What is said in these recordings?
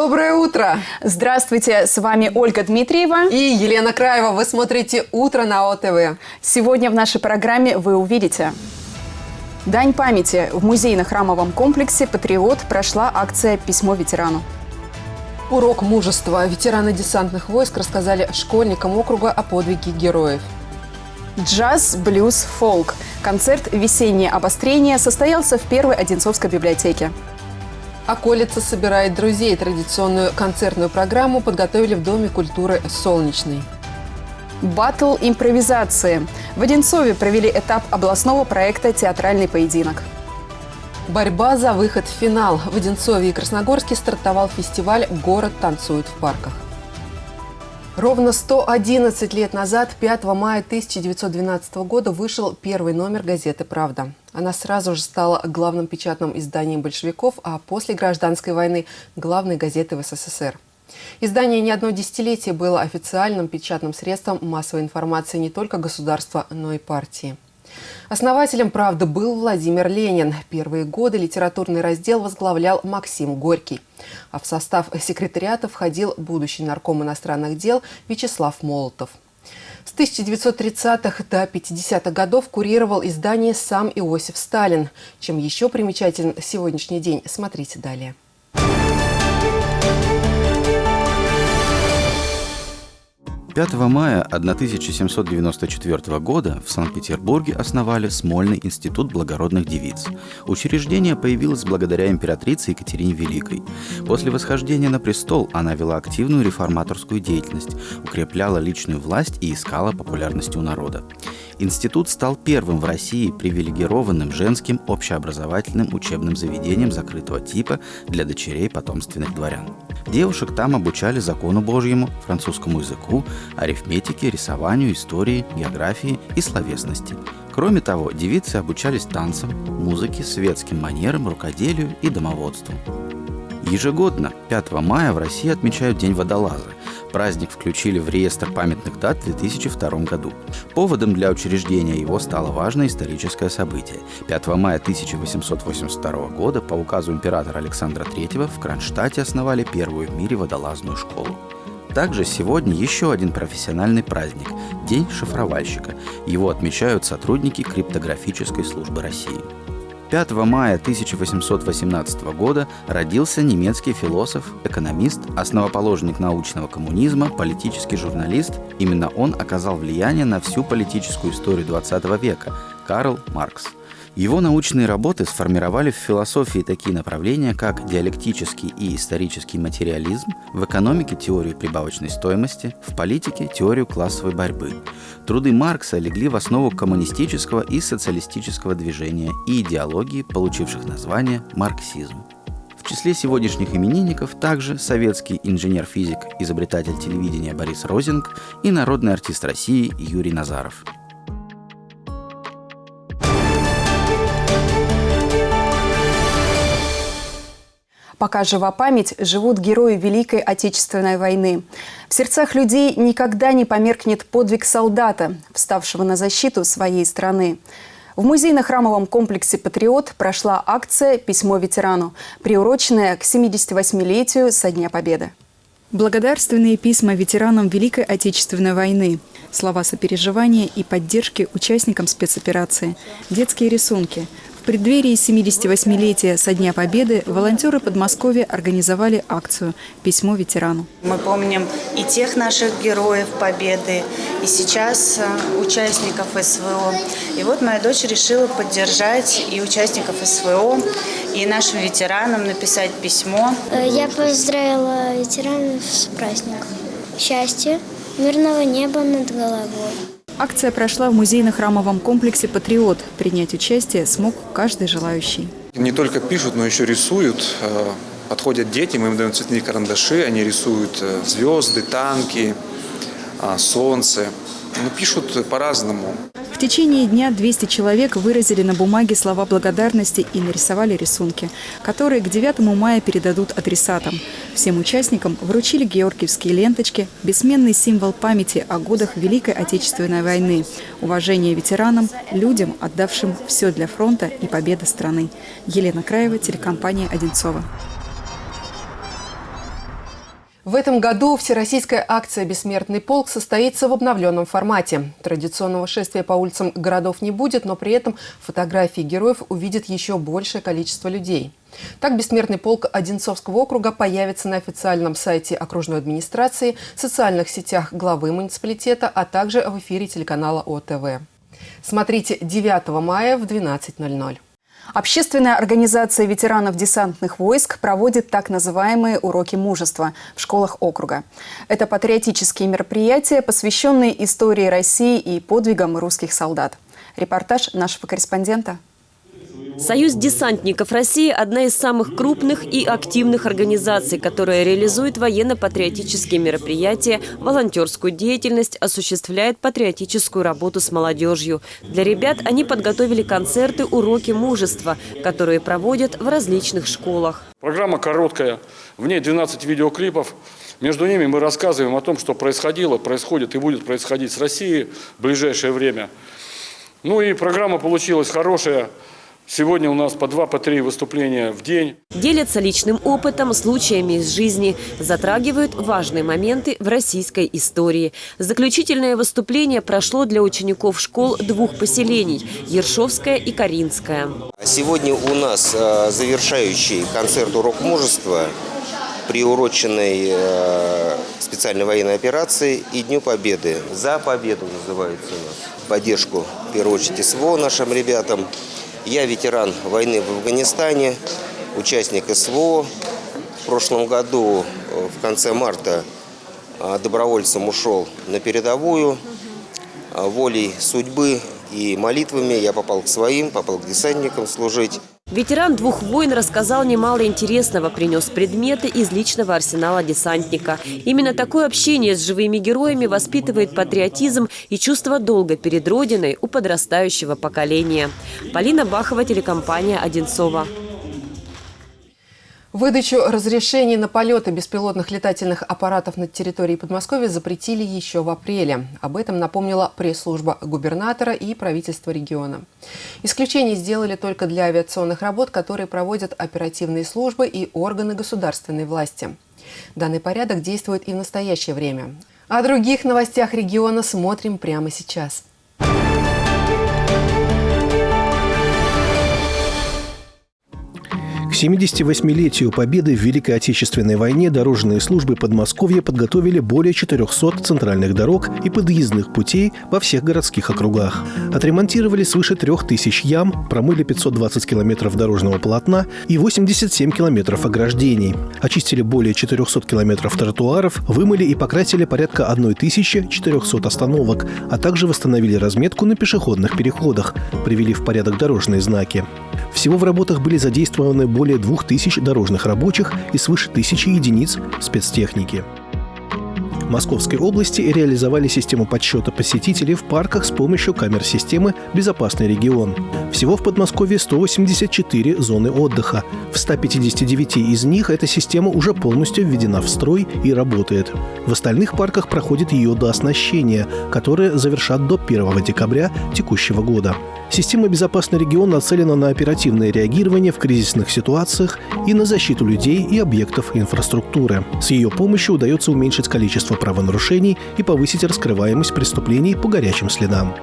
Доброе утро! Здравствуйте, с вами Ольга Дмитриева и Елена Краева. Вы смотрите «Утро на ОТВ». Сегодня в нашей программе вы увидите Дань памяти. В музейно-храмовом комплексе «Патриот» прошла акция «Письмо ветерану». Урок мужества. Ветераны десантных войск рассказали школьникам округа о подвиге героев. Джаз, блюз, фолк. Концерт «Весеннее обострение» состоялся в Первой Одинцовской библиотеке. Околица собирает друзей. Традиционную концертную программу подготовили в Доме культуры «Солнечный». Батл импровизации. В Одинцове провели этап областного проекта «Театральный поединок». Борьба за выход в финал. В Одинцове и Красногорске стартовал фестиваль «Город танцует в парках». Ровно 111 лет назад, 5 мая 1912 года, вышел первый номер газеты «Правда». Она сразу же стала главным печатным изданием большевиков, а после гражданской войны – главной газетой в СССР. Издание не одно десятилетие было официальным печатным средством массовой информации не только государства, но и партии. Основателем «Правды» был Владимир Ленин. Первые годы литературный раздел возглавлял Максим Горький. А в состав секретариата входил будущий нарком иностранных дел Вячеслав Молотов. С 1930-х до 50-х годов курировал издание сам Иосиф Сталин. Чем еще примечателен сегодняшний день, смотрите далее. 5 мая 1794 года в Санкт-Петербурге основали Смольный институт благородных девиц. Учреждение появилось благодаря императрице Екатерине Великой. После восхождения на престол она вела активную реформаторскую деятельность, укрепляла личную власть и искала популярности у народа. Институт стал первым в России привилегированным женским общеобразовательным учебным заведением закрытого типа для дочерей потомственных дворян. Девушек там обучали закону Божьему, французскому языку, арифметике, рисованию, истории, географии и словесности. Кроме того, девицы обучались танцам, музыке, светским манерам, рукоделию и домоводству. Ежегодно 5 мая в России отмечают День водолаза. Праздник включили в реестр памятных дат в 2002 году. Поводом для учреждения его стало важное историческое событие. 5 мая 1882 года по указу императора Александра III в Кронштадте основали первую в мире водолазную школу. Также сегодня еще один профессиональный праздник – День шифровальщика. Его отмечают сотрудники криптографической службы России. 5 мая 1818 года родился немецкий философ, экономист, основоположник научного коммунизма, политический журналист. Именно он оказал влияние на всю политическую историю XX века – Карл Маркс – его научные работы сформировали в философии такие направления, как диалектический и исторический материализм, в экономике теорию прибавочной стоимости, в политике теорию классовой борьбы. Труды Маркса легли в основу коммунистического и социалистического движения и идеологии, получивших название марксизм. В числе сегодняшних именинников также советский инженер-физик, изобретатель телевидения Борис Розинг и народный артист России Юрий Назаров – Пока жива память, живут герои Великой Отечественной войны. В сердцах людей никогда не померкнет подвиг солдата, вставшего на защиту своей страны. В музейно-храмовом комплексе «Патриот» прошла акция «Письмо ветерану», приуроченная к 78-летию со Дня Победы. Благодарственные письма ветеранам Великой Отечественной войны, слова сопереживания и поддержки участникам спецоперации, детские рисунки – преддверии 78-летия со Дня Победы волонтеры Подмосковья организовали акцию «Письмо ветерану». Мы помним и тех наших героев Победы, и сейчас э, участников СВО. И вот моя дочь решила поддержать и участников СВО, и нашим ветеранам написать письмо. Э, я поздравила ветеранов с праздником. Счастья, мирного неба над головой. Акция прошла в музейно-храмовом комплексе «Патриот». Принять участие смог каждый желающий. Не только пишут, но еще рисуют. Э, подходят дети, мы им даем цветные карандаши, они рисуют э, звезды, танки, э, солнце. Но пишут по-разному. В течение дня 200 человек выразили на бумаге слова благодарности и нарисовали рисунки, которые к 9 мая передадут адресатам. Всем участникам вручили георгиевские ленточки, бессменный символ памяти о годах Великой Отечественной войны, уважение ветеранам, людям, отдавшим все для фронта и победы страны. Елена Краева, телекомпания «Одинцова». В этом году всероссийская акция «Бессмертный полк» состоится в обновленном формате. Традиционного шествия по улицам городов не будет, но при этом фотографии героев увидит еще большее количество людей. Так «Бессмертный полк» Одинцовского округа появится на официальном сайте окружной администрации, социальных сетях главы муниципалитета, а также в эфире телеканала ОТВ. Смотрите 9 мая в 12.00. Общественная организация ветеранов десантных войск проводит так называемые уроки мужества в школах округа. Это патриотические мероприятия, посвященные истории России и подвигам русских солдат. Репортаж нашего корреспондента. Союз десантников России – одна из самых крупных и активных организаций, которая реализует военно-патриотические мероприятия, волонтерскую деятельность, осуществляет патриотическую работу с молодежью. Для ребят они подготовили концерты «Уроки мужества», которые проводят в различных школах. Программа короткая, в ней 12 видеоклипов. Между ними мы рассказываем о том, что происходило, происходит и будет происходить с Россией в ближайшее время. Ну и программа получилась хорошая. Сегодня у нас по два, по три выступления в день. Делятся личным опытом, случаями из жизни, затрагивают важные моменты в российской истории. Заключительное выступление прошло для учеников школ двух поселений – Ершовская и Каринская. Сегодня у нас э, завершающий концерт «Урок мужества», приуроченный э, специальной военной операции и Дню Победы. «За победу» называется у нас. Поддержку, в первую очередь, СВО нашим ребятам – я ветеран войны в Афганистане, участник СВО. В прошлом году, э, в конце марта, э, добровольцем ушел на передовую. Э, волей судьбы и молитвами я попал к своим, попал к десантникам служить. Ветеран двух войн рассказал немало интересного, принес предметы из личного арсенала десантника. Именно такое общение с живыми героями воспитывает патриотизм и чувство долга перед Родиной у подрастающего поколения. Полина Бахова, телекомпания «Одинцова». Выдачу разрешений на полеты беспилотных летательных аппаратов над территорией Подмосковья запретили еще в апреле. Об этом напомнила пресс-служба губернатора и правительства региона. Исключение сделали только для авиационных работ, которые проводят оперативные службы и органы государственной власти. Данный порядок действует и в настоящее время. О других новостях региона смотрим прямо сейчас. 78-летию победы в Великой Отечественной войне дорожные службы Подмосковья подготовили более 400 центральных дорог и подъездных путей во всех городских округах. Отремонтировали свыше 3000 ям, промыли 520 километров дорожного полотна и 87 километров ограждений. Очистили более 400 километров тротуаров, вымыли и покрасили порядка 1400 остановок, а также восстановили разметку на пешеходных переходах, привели в порядок дорожные знаки. Всего в работах были задействованы более двух тысяч дорожных рабочих и свыше тысячи единиц спецтехники. Московской области реализовали систему подсчета посетителей в парках с помощью камер системы «Безопасный регион». Всего в Подмосковье 184 зоны отдыха. В 159 из них эта система уже полностью введена в строй и работает. В остальных парках проходит ее дооснащение, которое завершат до 1 декабря текущего года. Система «Безопасный регион» нацелена на оперативное реагирование в кризисных ситуациях и на защиту людей и объектов инфраструктуры. С ее помощью удается уменьшить количество правонарушений и повысить раскрываемость преступлений по горячим следам.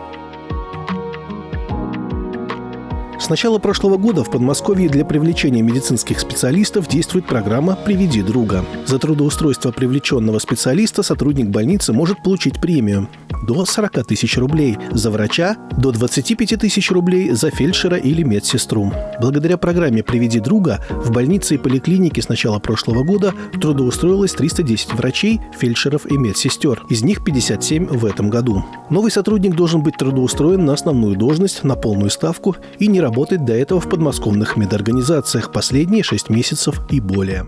С начала прошлого года в Подмосковье для привлечения медицинских специалистов действует программа «Приведи друга». За трудоустройство привлеченного специалиста сотрудник больницы может получить премию до 40 тысяч рублей, за врача – до 25 тысяч рублей, за фельдшера или медсестру. Благодаря программе «Приведи друга» в больнице и поликлинике с начала прошлого года трудоустроилось 310 врачей, фельдшеров и медсестер. Из них 57 в этом году. Новый сотрудник должен быть трудоустроен на основную должность, на полную ставку и не работать до этого в подмосковных медорганизациях последние 6 месяцев и более.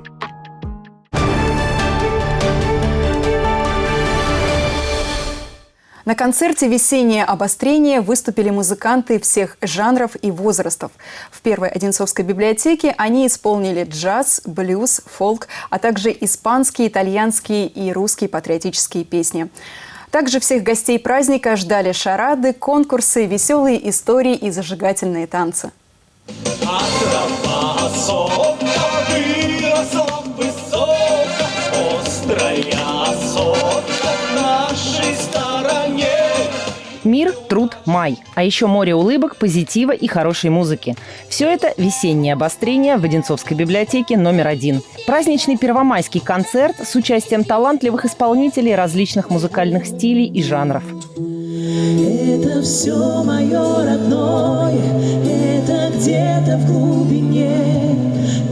На концерте «Весеннее обострение» выступили музыканты всех жанров и возрастов. В первой Одинцовской библиотеке они исполнили джаз, блюз, фолк, а также испанские, итальянские и русские патриотические песни. Также всех гостей праздника ждали шарады, конкурсы, веселые истории и зажигательные танцы. А высоко, Мир, труд, май. А еще море улыбок, позитива и хорошей музыки. Все это весеннее обострение в Одинцовской библиотеке номер один. Праздничный первомайский концерт с участием талантливых исполнителей различных музыкальных стилей и жанров. Это все мое родное, это где-то в глубине,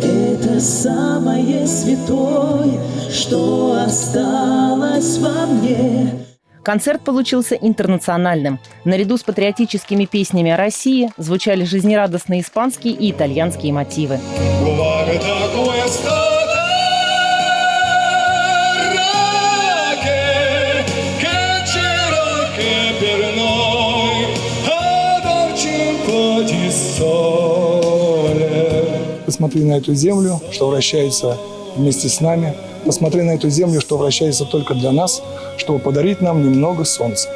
это самое святое, что осталось во мне. Концерт получился интернациональным. Наряду с патриотическими песнями о России звучали жизнерадостные испанские и итальянские мотивы. Посмотри на эту землю, что вращается вместе с нами. Посмотри на эту землю, что вращается только для нас – чтобы подарить нам немного солнца.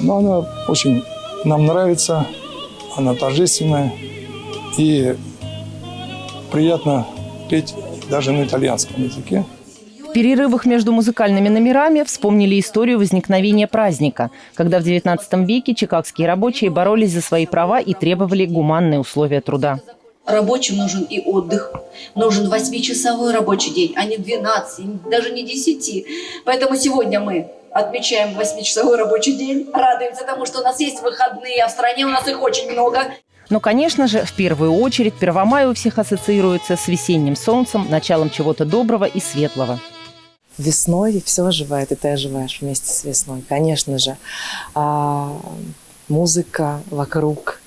Но она очень нам нравится, она торжественная и приятно петь даже на итальянском языке. В перерывах между музыкальными номерами вспомнили историю возникновения праздника, когда в XIX веке чикагские рабочие боролись за свои права и требовали гуманные условия труда. Рабочим нужен и отдых. Нужен 8-часовой рабочий день, а не 12, даже не 10. Поэтому сегодня мы отмечаем 8-часовой рабочий день. Радуемся тому, что у нас есть выходные, а в стране у нас их очень много. Но, конечно же, в первую очередь Первомай у всех ассоциируется с весенним солнцем, началом чего-то доброго и светлого. Весной все оживает, и ты оживаешь вместе с весной, конечно же. А, музыка вокруг,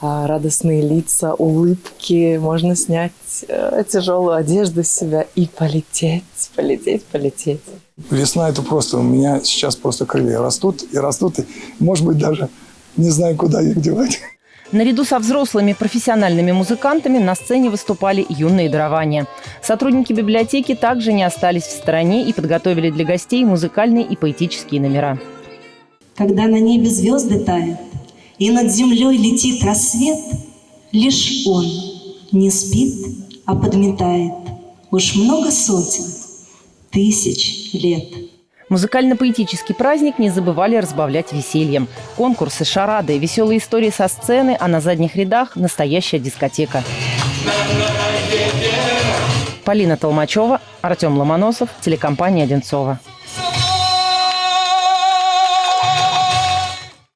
радостные лица, улыбки, можно снять э, тяжелую одежду с себя и полететь, полететь, полететь. Весна – это просто, у меня сейчас просто крылья растут и растут, и, может быть, даже не знаю, куда их девать. Наряду со взрослыми профессиональными музыкантами на сцене выступали юные дарования. Сотрудники библиотеки также не остались в стороне и подготовили для гостей музыкальные и поэтические номера. Когда на небе звезды тают, и над землей летит рассвет, Лишь он не спит, а подметает Уж много сотен, тысяч лет. Музыкально-поэтический праздник не забывали разбавлять весельем. Конкурсы, шарады, веселые истории со сцены, а на задних рядах – настоящая дискотека. Полина Толмачева, Артем Ломоносов, телекомпания «Одинцова».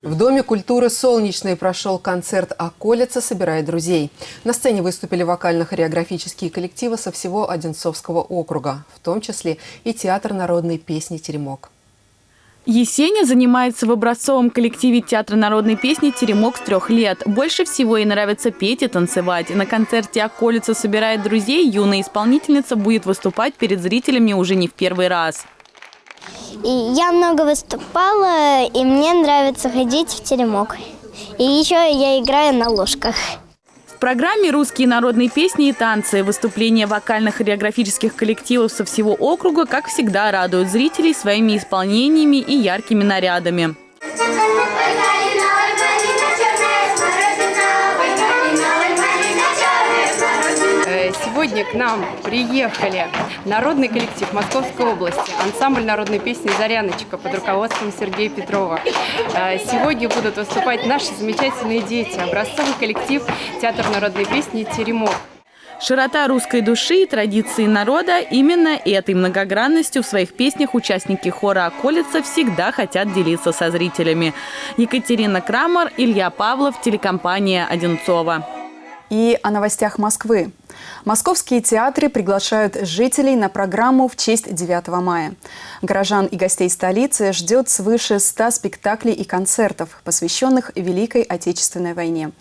В Доме культуры «Солнечный» прошел концерт «Околица. Собирает друзей». На сцене выступили вокально-хореографические коллективы со всего Одинцовского округа, в том числе и Театр народной песни «Теремок». Есеня занимается в образцовом коллективе Театра народной песни «Теремок» с трех лет. Больше всего ей нравится петь и танцевать. На концерте «Околица собирает друзей» юная исполнительница будет выступать перед зрителями уже не в первый раз. И я много выступала, и мне нравится ходить в теремок. И еще я играю на ложках. В программе «Русские народные песни и танцы» выступления вокальных хореографических коллективов со всего округа, как всегда, радуют зрителей своими исполнениями и яркими нарядами. Сегодня к нам приехали народный коллектив Московской области, ансамбль народной песни «Заряночка» под руководством Сергея Петрова. Э, сегодня будут выступать наши замечательные дети, образцовый коллектив Театр народной песни «Теремок». Широта русской души и традиции народа – именно этой многогранностью в своих песнях участники хора «Околица» всегда хотят делиться со зрителями. Екатерина Крамер, Илья Павлов, телекомпания «Одинцова». И о новостях Москвы. Московские театры приглашают жителей на программу в честь 9 мая. Горожан и гостей столицы ждет свыше 100 спектаклей и концертов, посвященных Великой Отечественной войне.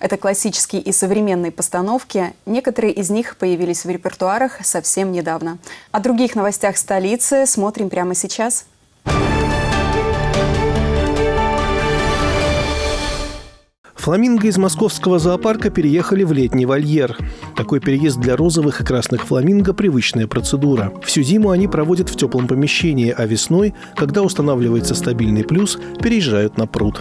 Это классические и современные постановки. Некоторые из них появились в репертуарах совсем недавно. О других новостях столицы смотрим прямо сейчас. Фламинго из московского зоопарка переехали в летний вольер. Такой переезд для розовых и красных фламинго – привычная процедура. Всю зиму они проводят в теплом помещении, а весной, когда устанавливается стабильный плюс, переезжают на пруд.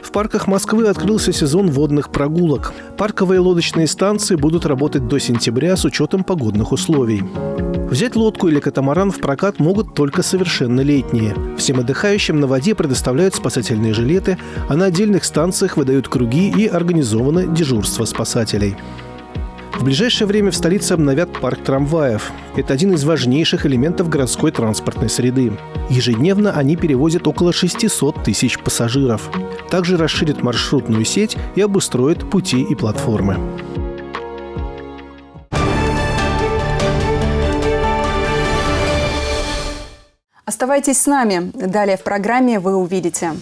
В парках Москвы открылся сезон водных прогулок. Парковые лодочные станции будут работать до сентября с учетом погодных условий. Взять лодку или катамаран в прокат могут только совершеннолетние. Всем отдыхающим на воде предоставляют спасательные жилеты, а на отдельных станциях выдают круги и организовано дежурство спасателей. В ближайшее время в столице обновят парк трамваев. Это один из важнейших элементов городской транспортной среды. Ежедневно они перевозят около 600 тысяч пассажиров. Также расширят маршрутную сеть и обустроят пути и платформы. Оставайтесь с нами. Далее в программе вы увидите.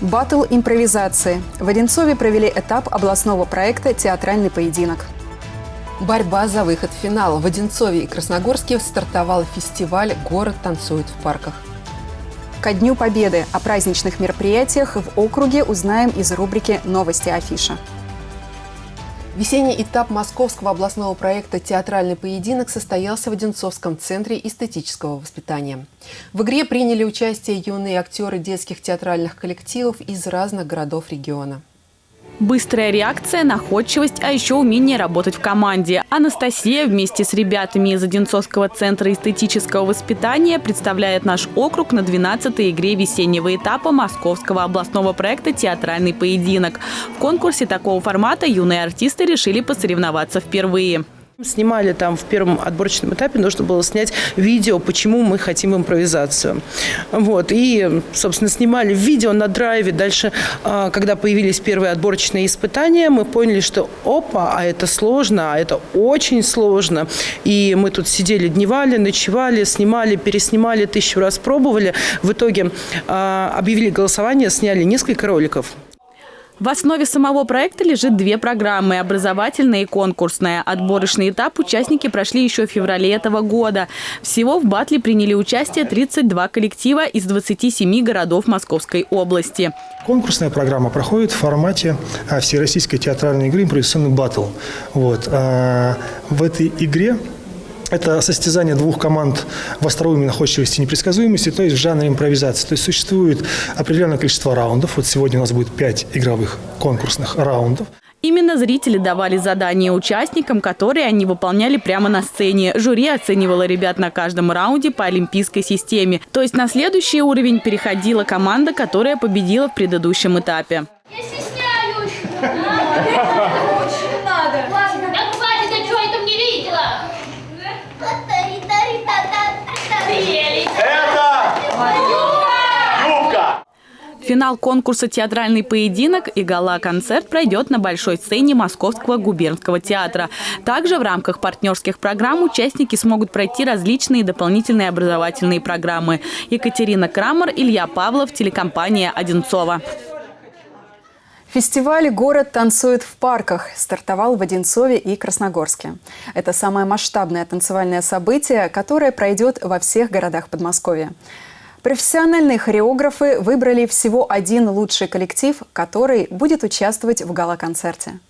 Батл импровизации. В Одинцове провели этап областного проекта «Театральный поединок». Борьба за выход в финал. В Одинцове и Красногорске стартовал фестиваль «Город танцует в парках». Ко Дню Победы о праздничных мероприятиях в округе узнаем из рубрики «Новости афиша». Весенний этап московского областного проекта «Театральный поединок» состоялся в Одинцовском центре эстетического воспитания. В игре приняли участие юные актеры детских театральных коллективов из разных городов региона. Быстрая реакция, находчивость, а еще умение работать в команде. Анастасия вместе с ребятами из Одинцовского центра эстетического воспитания представляет наш округ на 12-й игре весеннего этапа московского областного проекта «Театральный поединок». В конкурсе такого формата юные артисты решили посоревноваться впервые. Снимали там в первом отборочном этапе, нужно было снять видео, почему мы хотим импровизацию. Вот. И, собственно, снимали видео на драйве. Дальше, а, когда появились первые отборочные испытания, мы поняли, что опа, а это сложно, а это очень сложно. И мы тут сидели, дневали, ночевали, снимали, переснимали, тысячу раз пробовали. В итоге а, объявили голосование, сняли несколько роликов. В основе самого проекта лежит две программы – образовательная и конкурсная. Отборочный этап участники прошли еще в феврале этого года. Всего в батле приняли участие 32 коллектива из 27 городов Московской области. Конкурсная программа проходит в формате а, всероссийской театральной игры «Импровизационный батл». Вот. А, в этой игре это состязание двух команд в остроумии, находчивости и непредсказуемости, то есть в жанре импровизации. То есть существует определенное количество раундов. Вот сегодня у нас будет пять игровых конкурсных раундов. Именно зрители давали задания участникам, которые они выполняли прямо на сцене. Жюри оценивало ребят на каждом раунде по олимпийской системе. То есть на следующий уровень переходила команда, которая победила в предыдущем этапе. Я стесняюсь. Очень надо. Да хватит, я что, это не видела? Финал конкурса «Театральный поединок» и гала-концерт пройдет на большой сцене Московского губернского театра. Также в рамках партнерских программ участники смогут пройти различные дополнительные образовательные программы. Екатерина Крамер, Илья Павлов, телекомпания «Одинцова». Фестиваль «Город танцует в парках» стартовал в Одинцове и Красногорске. Это самое масштабное танцевальное событие, которое пройдет во всех городах Подмосковья. Профессиональные хореографы выбрали всего один лучший коллектив, который будет участвовать в гала-концерте.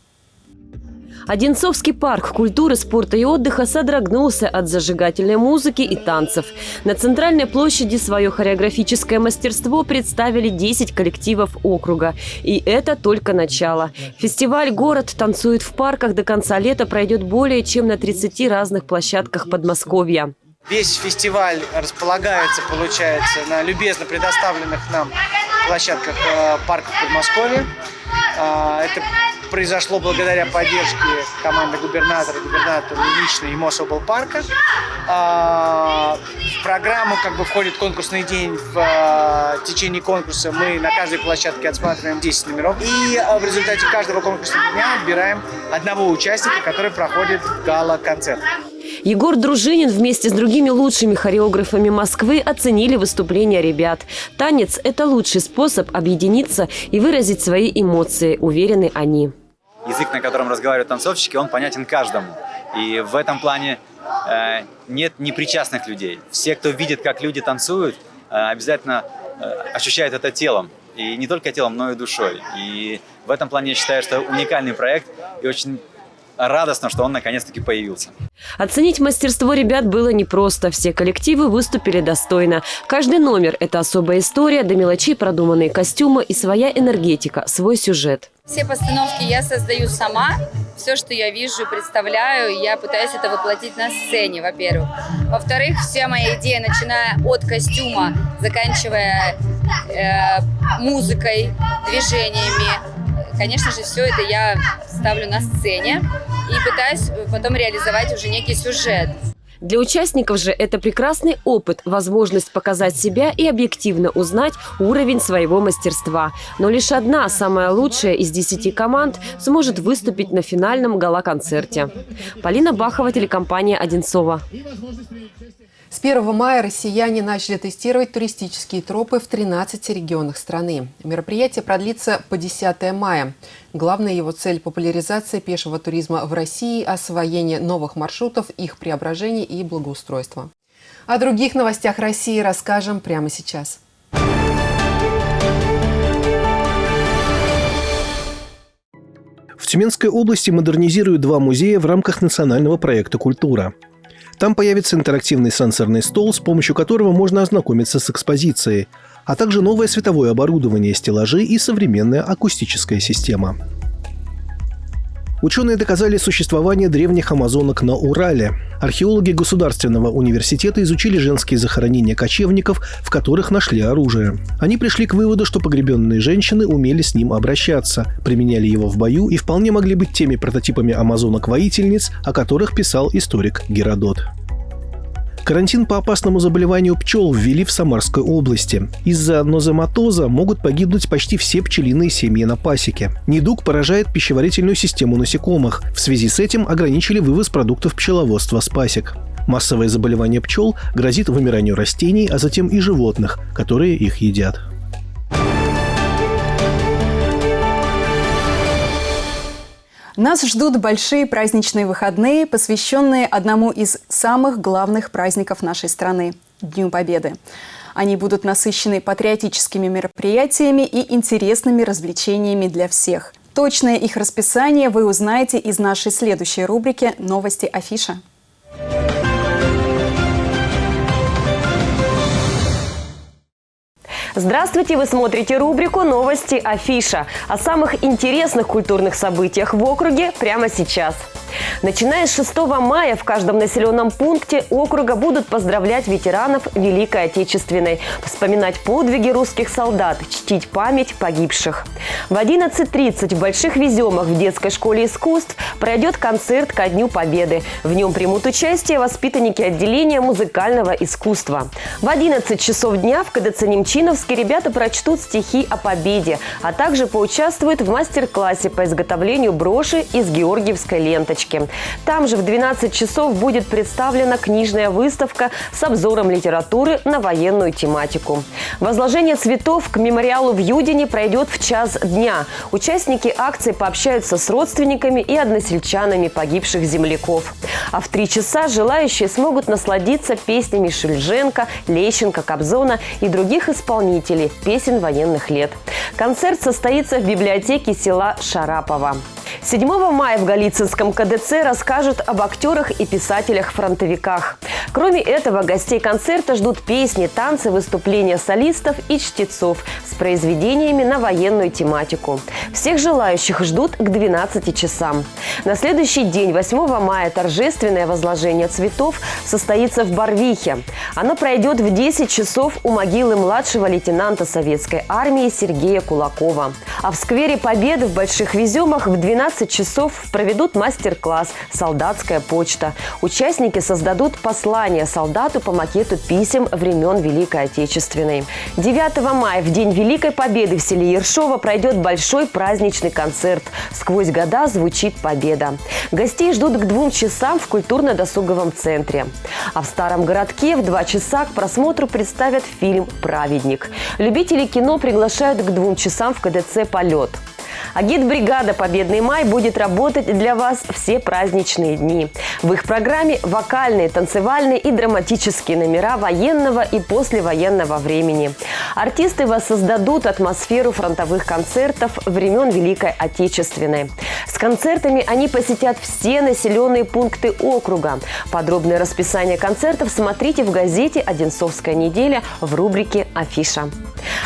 Одинцовский парк культуры, спорта и отдыха содрогнулся от зажигательной музыки и танцев. На центральной площади свое хореографическое мастерство представили 10 коллективов округа. И это только начало. Фестиваль «Город танцует в парках» до конца лета пройдет более чем на 30 разных площадках Подмосковья. Весь фестиваль располагается, получается, на любезно предоставленных нам площадках э, парков Подмосковья. А, это произошло благодаря поддержке команды губернатора, губернатора лично и Мособлпарка. А, в программу как бы входит конкурсный день. В а, течение конкурса мы на каждой площадке отсматриваем 10 номеров. И в результате каждого конкурсного дня отбираем одного участника, который проходит гала-концерт. Егор Дружинин вместе с другими лучшими хореографами Москвы оценили выступления ребят. Танец – это лучший способ объединиться и выразить свои эмоции, уверены они. Язык, на котором разговаривают танцовщики, он понятен каждому. И в этом плане э, нет непричастных людей. Все, кто видит, как люди танцуют, э, обязательно э, ощущают это телом. И не только телом, но и душой. И в этом плане я считаю, что уникальный проект и очень радостно, что он наконец-таки появился. Оценить мастерство ребят было непросто. Все коллективы выступили достойно. Каждый номер – это особая история, до мелочей продуманные костюмы и своя энергетика, свой сюжет. Все постановки я создаю сама. Все, что я вижу, представляю, я пытаюсь это воплотить на сцене, во-первых. Во-вторых, вся моя идея, начиная от костюма, заканчивая э, музыкой, движениями, конечно же, все это я ставлю на сцене и пытаюсь потом реализовать уже некий сюжет. Для участников же это прекрасный опыт, возможность показать себя и объективно узнать уровень своего мастерства. Но лишь одна, самая лучшая из десяти команд, сможет выступить на финальном гала-концерте. Полина Бахова, телекомпания «Одинцова». С 1 мая россияне начали тестировать туристические тропы в 13 регионах страны. Мероприятие продлится по 10 мая. Главная его цель – популяризация пешего туризма в России, освоение новых маршрутов, их преображение и благоустройство. О других новостях России расскажем прямо сейчас. В Тюменской области модернизируют два музея в рамках национального проекта «Культура». Там появится интерактивный сенсорный стол, с помощью которого можно ознакомиться с экспозицией, а также новое световое оборудование, стеллажи и современная акустическая система. Ученые доказали существование древних амазонок на Урале. Археологи Государственного университета изучили женские захоронения кочевников, в которых нашли оружие. Они пришли к выводу, что погребенные женщины умели с ним обращаться, применяли его в бою и вполне могли быть теми прототипами амазонок-воительниц, о которых писал историк Геродот. Карантин по опасному заболеванию пчел ввели в Самарской области. Из-за нозематоза могут погибнуть почти все пчелиные семьи на пасеке. Недуг поражает пищеварительную систему насекомых. В связи с этим ограничили вывоз продуктов пчеловодства с пасек. Массовое заболевание пчел грозит вымиранию растений, а затем и животных, которые их едят. Нас ждут большие праздничные выходные, посвященные одному из самых главных праздников нашей страны – Дню Победы. Они будут насыщены патриотическими мероприятиями и интересными развлечениями для всех. Точное их расписание вы узнаете из нашей следующей рубрики «Новости Афиша». Здравствуйте! Вы смотрите рубрику «Новости Афиша» о самых интересных культурных событиях в округе прямо сейчас. Начиная с 6 мая в каждом населенном пункте округа будут поздравлять ветеранов Великой Отечественной, вспоминать подвиги русских солдат, чтить память погибших. В 11.30 в Больших Веземах в детской школе искусств пройдет концерт ко Дню Победы. В нем примут участие воспитанники отделения музыкального искусства. В 11 часов дня в КДЦ Немчиновске ребята прочтут стихи о победе, а также поучаствуют в мастер-классе по изготовлению броши из георгиевской ленточки. Там же в 12 часов будет представлена книжная выставка с обзором литературы на военную тематику. Возложение цветов к мемориалу в Юдине пройдет в час дня. Участники акции пообщаются с родственниками и односельчанами погибших земляков. А в три часа желающие смогут насладиться песнями Шульженко, Лещенко, Кобзона и других исполнителей песен военных лет. Концерт состоится в библиотеке села Шарапова. 7 мая в Голицынском КДЦ расскажут об актерах и писателях-фронтовиках. Кроме этого, гостей концерта ждут песни, танцы, выступления солистов и чтецов с произведениями на военную тематику. Всех желающих ждут к 12 часам. На следующий день, 8 мая, торжественное возложение цветов состоится в Барвихе. Оно пройдет в 10 часов у могилы младшего лейтенанта советской армии Сергея Кулакова. А в сквере Победы в Больших Веземах в 12 часов проведут мастер-класс «Солдатская почта». Участники создадут послание солдату по макету писем времен Великой Отечественной. 9 мая, в День Великой Победы в селе Ершова пройдет большой праздничный концерт. Сквозь года звучит победа. Гостей ждут к двум часам в культурно-досуговом центре. А в Старом городке в два часа к просмотру представят фильм «Праведник». Любители кино приглашают к двум часам в КДЦ «Полет». Агит-бригада «Победный май» будет работать для вас все праздничные дни. В их программе вокальные, танцевальные и драматические номера военного и послевоенного времени. Артисты воссоздадут атмосферу фронтовых концертов времен Великой Отечественной. С концертами они посетят все населенные пункты округа. Подробное расписание концертов смотрите в газете «Одинцовская неделя» в рубрике «Афиша».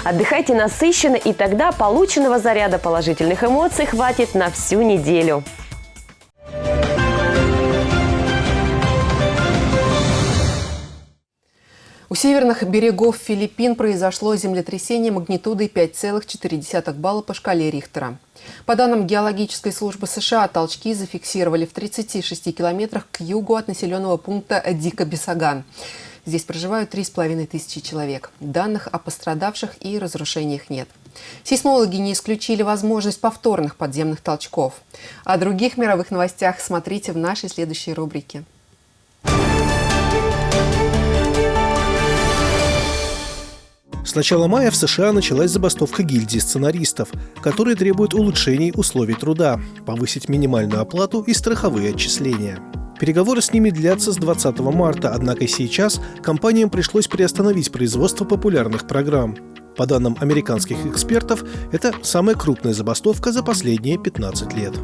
Отдыхайте насыщенно, и тогда полученного заряда положительных эмоций хватит на всю неделю. У северных берегов Филиппин произошло землетрясение магнитудой 5,4 балла по шкале Рихтера. По данным геологической службы США, толчки зафиксировали в 36 километрах к югу от населенного пункта Дика-Бесаган. Здесь проживают 3,5 тысячи человек. Данных о пострадавших и разрушениях нет. Сейсмологи не исключили возможность повторных подземных толчков. О других мировых новостях смотрите в нашей следующей рубрике. С начала мая в США началась забастовка гильдии сценаристов, которые требуют улучшений условий труда, повысить минимальную оплату и страховые отчисления. Переговоры с ними длятся с 20 марта, однако сейчас компаниям пришлось приостановить производство популярных программ. По данным американских экспертов, это самая крупная забастовка за последние 15 лет.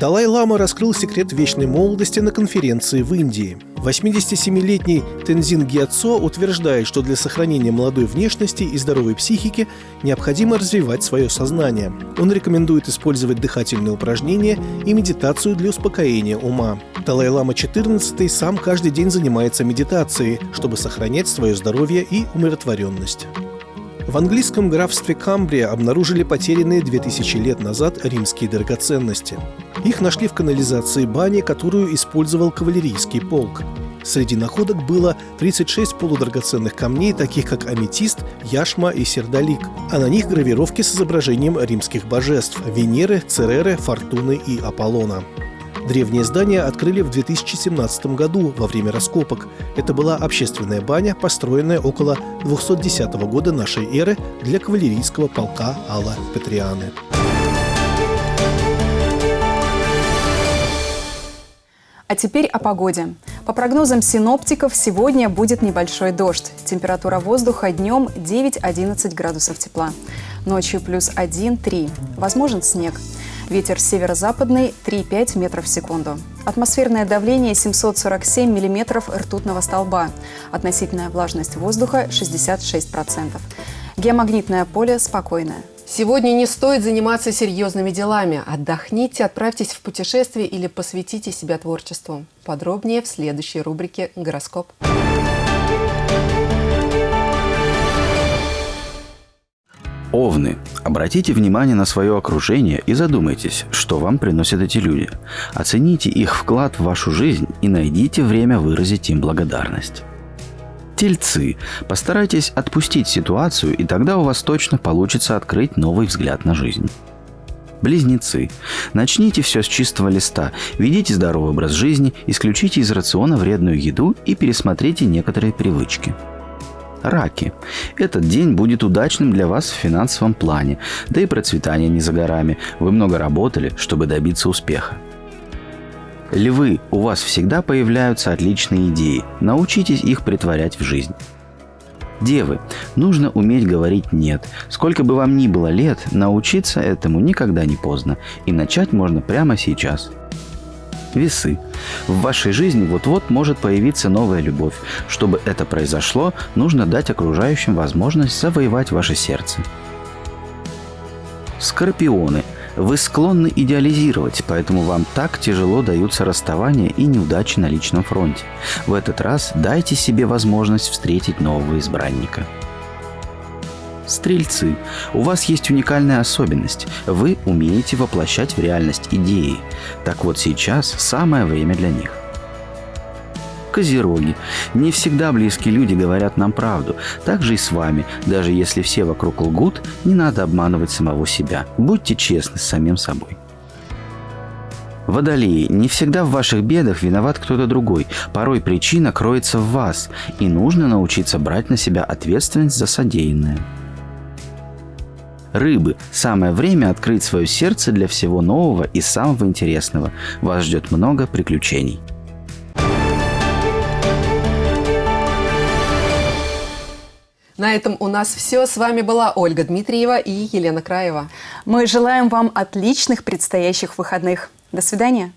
Далай-Лама раскрыл секрет вечной молодости на конференции в Индии. 87-летний Тензин Гиацо утверждает, что для сохранения молодой внешности и здоровой психики необходимо развивать свое сознание. Он рекомендует использовать дыхательные упражнения и медитацию для успокоения ума. Далай-Лама XIV сам каждый день занимается медитацией, чтобы сохранять свое здоровье и умиротворенность. В английском графстве Камбрия обнаружили потерянные 2000 лет назад римские драгоценности. Их нашли в канализации бани, которую использовал кавалерийский полк. Среди находок было 36 полудрагоценных камней, таких как аметист, яшма и сердолик, а на них гравировки с изображением римских божеств – Венеры, Цереры, Фортуны и Аполлона. Древнее здание открыли в 2017 году во время раскопок. Это была общественная баня, построенная около 210 года нашей эры для кавалерийского полка Алла Петрианы. А теперь о погоде. По прогнозам синоптиков, сегодня будет небольшой дождь. Температура воздуха днем 9-11 градусов тепла. Ночью плюс 1-3. Возможен снег. Ветер северо-западный 3,5 метров в секунду. Атмосферное давление 747 миллиметров ртутного столба. Относительная влажность воздуха 66%. Геомагнитное поле спокойное. Сегодня не стоит заниматься серьезными делами. Отдохните, отправьтесь в путешествие или посвятите себя творчеству. Подробнее в следующей рубрике «Гороскоп». Овны. Обратите внимание на свое окружение и задумайтесь, что вам приносят эти люди. Оцените их вклад в вашу жизнь и найдите время выразить им благодарность. Тельцы. Постарайтесь отпустить ситуацию, и тогда у вас точно получится открыть новый взгляд на жизнь. Близнецы. Начните все с чистого листа. Ведите здоровый образ жизни, исключите из рациона вредную еду и пересмотрите некоторые привычки. Раки. Этот день будет удачным для вас в финансовом плане, да и процветание не за горами. Вы много работали, чтобы добиться успеха. Львы, у вас всегда появляются отличные идеи. Научитесь их притворять в жизнь. Девы, нужно уметь говорить «нет». Сколько бы вам ни было лет, научиться этому никогда не поздно. И начать можно прямо сейчас. Весы. В вашей жизни вот-вот может появиться новая любовь. Чтобы это произошло, нужно дать окружающим возможность завоевать ваше сердце. Скорпионы. Вы склонны идеализировать, поэтому вам так тяжело даются расставания и неудачи на личном фронте. В этот раз дайте себе возможность встретить нового избранника. Стрельцы, у вас есть уникальная особенность. Вы умеете воплощать в реальность идеи. Так вот сейчас самое время для них. Козероги. Не всегда близкие люди говорят нам правду. Так же и с вами. Даже если все вокруг лгут, не надо обманывать самого себя. Будьте честны с самим собой. Водолеи, не всегда в ваших бедах виноват кто-то другой. Порой причина кроется в вас, и нужно научиться брать на себя ответственность за содеянное. Рыбы. Самое время открыть свое сердце для всего нового и самого интересного. Вас ждет много приключений. На этом у нас все. С вами была Ольга Дмитриева и Елена Краева. Мы желаем вам отличных предстоящих выходных. До свидания.